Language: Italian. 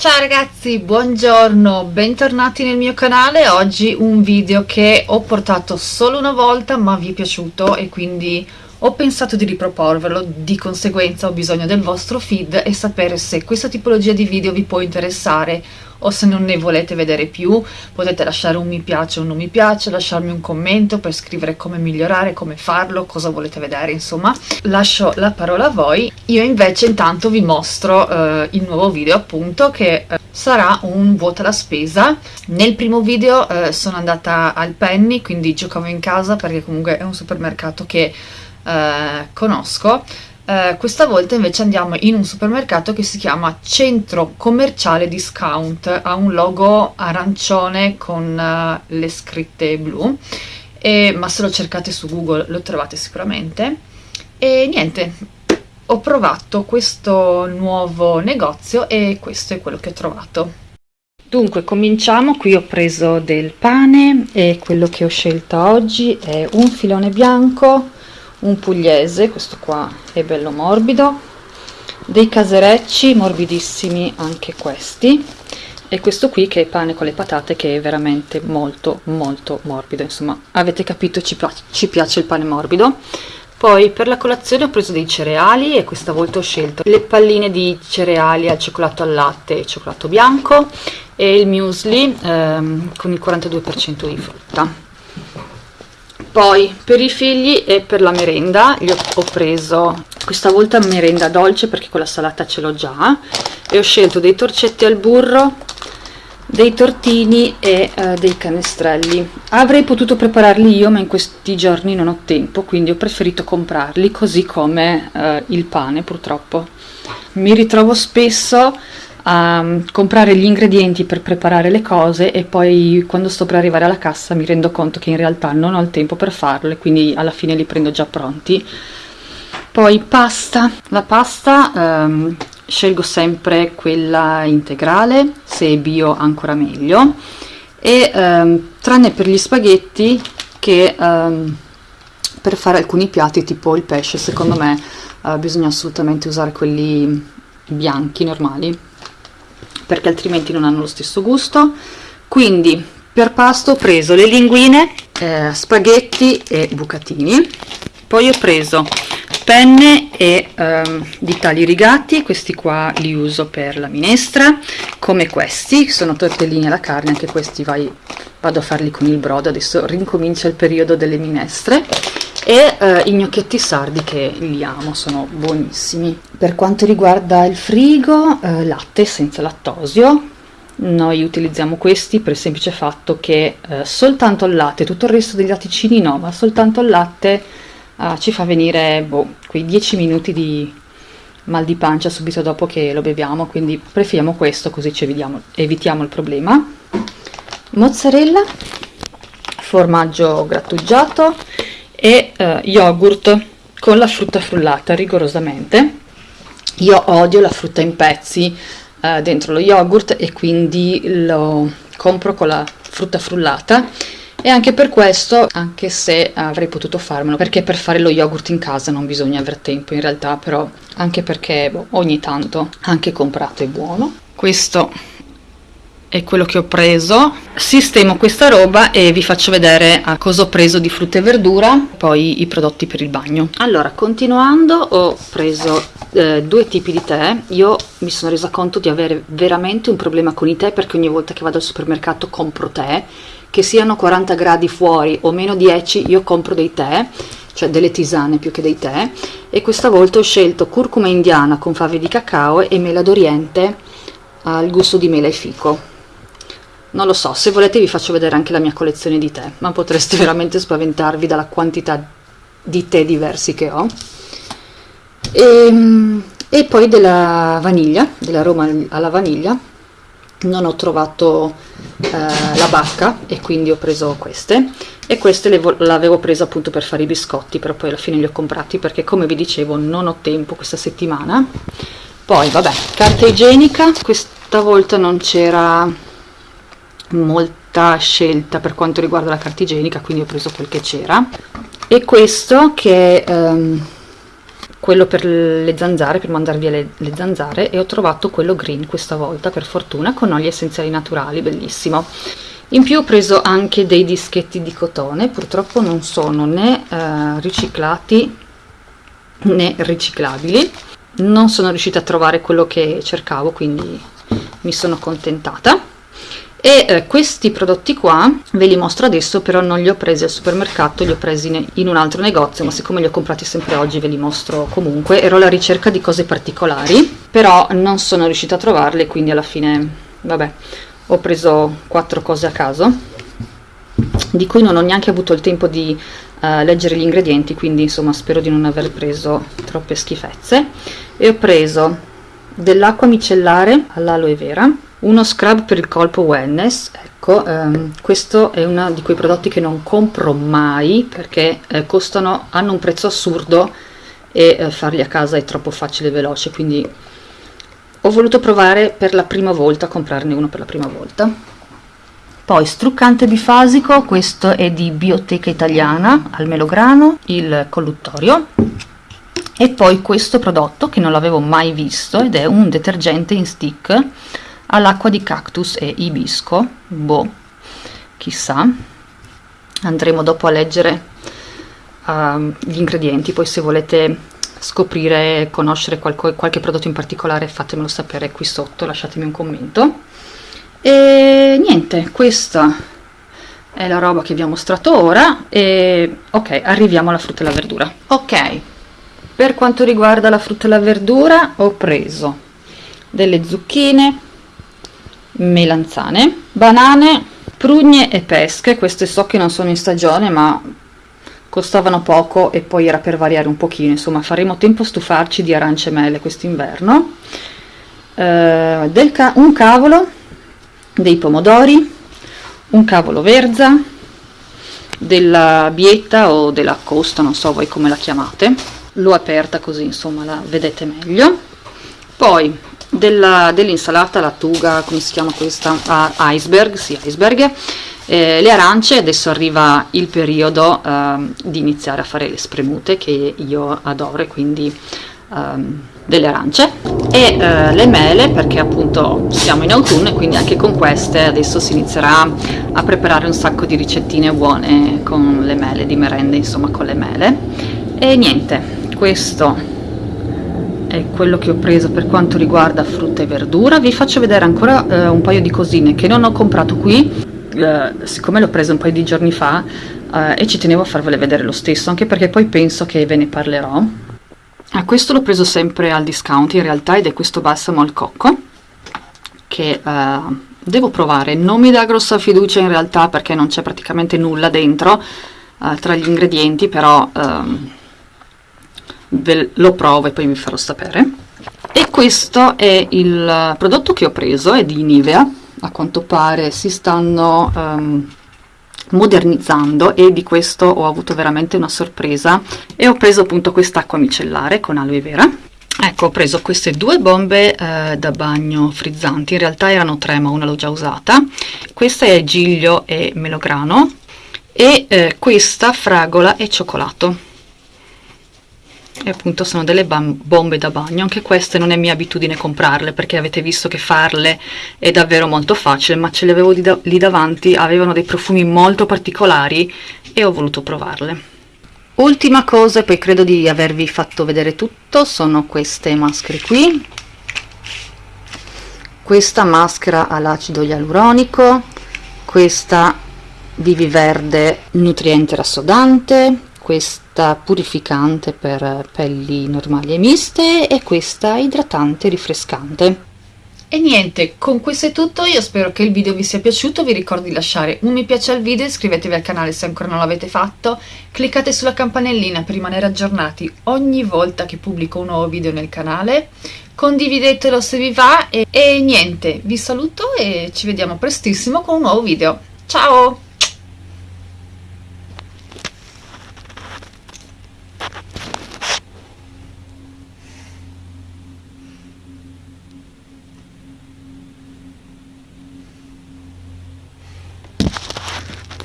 Ciao ragazzi, buongiorno, bentornati nel mio canale. Oggi un video che ho portato solo una volta ma vi è piaciuto e quindi ho pensato di riproporvelo, di conseguenza ho bisogno del vostro feed e sapere se questa tipologia di video vi può interessare o se non ne volete vedere più potete lasciare un mi piace o un non mi piace, lasciarmi un commento per scrivere come migliorare, come farlo, cosa volete vedere insomma. Lascio la parola a voi, io invece intanto vi mostro eh, il nuovo video appunto che eh, sarà un vuota la spesa. Nel primo video eh, sono andata al Penny quindi giocavo in casa perché comunque è un supermercato che eh, conosco eh, questa volta invece andiamo in un supermercato che si chiama Centro Commerciale Discount, ha un logo arancione con uh, le scritte blu, e, ma se lo cercate su Google lo trovate sicuramente. E niente, ho provato questo nuovo negozio e questo è quello che ho trovato. Dunque cominciamo, qui ho preso del pane e quello che ho scelto oggi è un filone bianco, un pugliese, questo qua è bello morbido, dei caserecci morbidissimi anche questi, e questo qui che è pane con le patate che è veramente molto molto morbido, insomma avete capito ci, ci piace il pane morbido. Poi per la colazione ho preso dei cereali e questa volta ho scelto le palline di cereali al cioccolato al latte e cioccolato bianco e il muesli ehm, con il 42% di frutta poi per i figli e per la merenda io ho preso questa volta merenda dolce perché con la salata ce l'ho già e ho scelto dei torcetti al burro dei tortini e eh, dei canestrelli. Avrei potuto prepararli io ma in questi giorni non ho tempo quindi ho preferito comprarli così come eh, il pane purtroppo. Mi ritrovo spesso a mm, comprare gli ingredienti per preparare le cose e poi quando sto per arrivare alla cassa mi rendo conto che in realtà non ho il tempo per farlo e quindi alla fine li prendo già pronti. Poi pasta. La pasta ehm, scelgo sempre quella integrale se è bio ancora meglio. E ehm, tranne per gli spaghetti che ehm, per fare alcuni piatti tipo il pesce secondo me eh, bisogna assolutamente usare quelli bianchi normali perché altrimenti non hanno lo stesso gusto. Quindi per pasto ho preso le linguine eh, spaghetti e bucatini. Poi ho preso penne e ehm, di tagli rigati questi qua li uso per la minestra come questi sono tortellini alla carne anche questi vai, vado a farli con il brodo. Adesso rincomincia il periodo delle minestre e eh, i gnocchetti sardi che li amo, sono buonissimi. Per quanto riguarda il frigo, eh, latte senza lattosio, noi utilizziamo questi per il semplice fatto che eh, soltanto il latte, tutto il resto degli latticini no, ma soltanto il latte eh, ci fa venire boh, quei 10 minuti di mal di pancia subito dopo che lo beviamo, quindi preferiamo questo così ci evitiamo, evitiamo il problema. Mozzarella, formaggio grattugiato e eh, yogurt con la frutta frullata rigorosamente io odio la frutta in pezzi eh, dentro lo yogurt e quindi lo compro con la frutta frullata e anche per questo, anche se avrei potuto farmelo, perché per fare lo yogurt in casa non bisogna aver tempo in realtà, però anche perché boh, ogni tanto anche comprato è buono. Questo è quello che ho preso. Sistemo questa roba e vi faccio vedere a cosa ho preso di frutta e verdura poi i prodotti per il bagno. Allora continuando ho preso eh, due tipi di tè. Io mi sono resa conto di avere veramente un problema con i tè perché ogni volta che vado al supermercato compro tè. Che siano 40 gradi fuori o meno 10 io compro dei tè cioè delle tisane più che dei tè. E questa volta ho scelto curcuma indiana con fave di cacao e mela d'oriente al gusto di mela e fico non lo so, se volete vi faccio vedere anche la mia collezione di tè, ma potreste veramente spaventarvi dalla quantità di tè diversi che ho. E, ehm, e poi della vaniglia, dell'aroma alla vaniglia, non ho trovato eh, la bacca e quindi ho preso queste e queste le l'avevo presa appunto per fare i biscotti però poi alla fine li ho comprati perché come vi dicevo non ho tempo questa settimana poi vabbè carta igienica questa volta non c'era molta scelta per quanto riguarda la carta igienica quindi ho preso quel che c'era. E questo che è um, quello per le zanzare, per mandare via le, le, zanzare e ho trovato quello green questa volta per fortuna con oli essenziali naturali, bellissimo. In più ho preso anche dei dischetti di cotone, purtroppo non sono né eh, riciclati né riciclabili, non sono riuscita a trovare quello che cercavo quindi mi sono contentata e eh, questi prodotti qua ve li mostro adesso però non li ho presi al supermercato li ho presi in un altro negozio ma siccome li ho comprati sempre oggi ve li mostro comunque. Ero alla ricerca di cose particolari però non sono riuscita a trovarle quindi alla fine vabbè ho preso quattro cose a caso di cui non ho neanche avuto il tempo di uh, leggere gli ingredienti quindi insomma spero di non aver preso troppe schifezze. E ho preso dell'acqua micellare all'aloe vera uno scrub per il colpo wellness. Ecco ehm, questo è uno di quei prodotti che non compro mai perché eh, costano hanno un prezzo assurdo e eh, farli a casa è troppo facile e veloce quindi ho voluto provare per la prima volta a comprarne uno per la prima volta. Poi struccante bifasico questo è di bioteca italiana al melograno il colluttorio. E poi questo prodotto che non l'avevo mai visto ed è un detergente in stick all'acqua di cactus e ibisco. Boh chissà. Andremo dopo a leggere uh, gli ingredienti. Poi se volete scoprire conoscere qualche, qualche prodotto in particolare fatemelo sapere qui sotto. Lasciatemi un commento. E niente questa è la roba che vi ho mostrato ora e ok arriviamo alla frutta e alla verdura. Ok per quanto riguarda la frutta e la verdura ho preso delle zucchine melanzane, banane, prugne e pesche, queste so che non sono in stagione ma costavano poco e poi era per variare un pochino, insomma faremo tempo a stufarci di arance e mele quest'inverno, eh, ca un cavolo, dei pomodori, un cavolo verza, della bietta o della costa, non so voi come la chiamate, l'ho aperta così insomma la vedete meglio, poi dell'insalata lattuga come si chiama questa? Ah, iceberg sì iceberg. Eh, le arance adesso arriva il periodo eh, di iniziare a fare le spremute che io adoro quindi ehm, delle arance. E eh, le mele perché appunto siamo in autunno e quindi anche con queste adesso si inizierà a preparare un sacco di ricettine buone con le mele di merende insomma con le mele. E niente questo è quello che ho preso per quanto riguarda frutta e verdura. Vi faccio vedere ancora eh, un paio di cosine che non ho comprato qui. Eh, siccome l'ho preso un paio di giorni fa eh, e ci tenevo a farvele vedere lo stesso anche perché poi penso che ve ne parlerò. Ah, questo l'ho preso sempre al discount in realtà ed è questo balsamo al cocco che eh, devo provare. Non mi dà grossa fiducia in realtà perché non c'è praticamente nulla dentro eh, tra gli ingredienti però ehm, ve lo provo e poi vi farò sapere. E questo è il prodotto che ho preso è di Nivea. A quanto pare si stanno um, modernizzando e di questo ho avuto veramente una sorpresa. E ho preso appunto quest'acqua micellare con aloe vera. Ecco ho preso queste due bombe eh, da bagno frizzanti in realtà erano tre ma una l'ho già usata. Questa è giglio e melograno. E eh, questa fragola e cioccolato e appunto sono delle bombe da bagno. Anche queste non è mia abitudine comprarle perché avete visto che farle è davvero molto facile ma ce le avevo lì, da lì davanti avevano dei profumi molto particolari e ho voluto provarle. Ultima cosa e poi credo di avervi fatto vedere tutto sono queste maschere qui. Questa maschera all'acido ialuronico questa vivi verde nutriente rassodante questa purificante per pelli normali e miste e questa idratante rinfrescante. E niente, con questo è tutto, io spero che il video vi sia piaciuto, vi ricordo di lasciare un mi piace al video, iscrivetevi al canale se ancora non l'avete fatto, cliccate sulla campanellina per rimanere aggiornati ogni volta che pubblico un nuovo video nel canale, condividetelo se vi va e, e niente, vi saluto e ci vediamo prestissimo con un nuovo video. Ciao!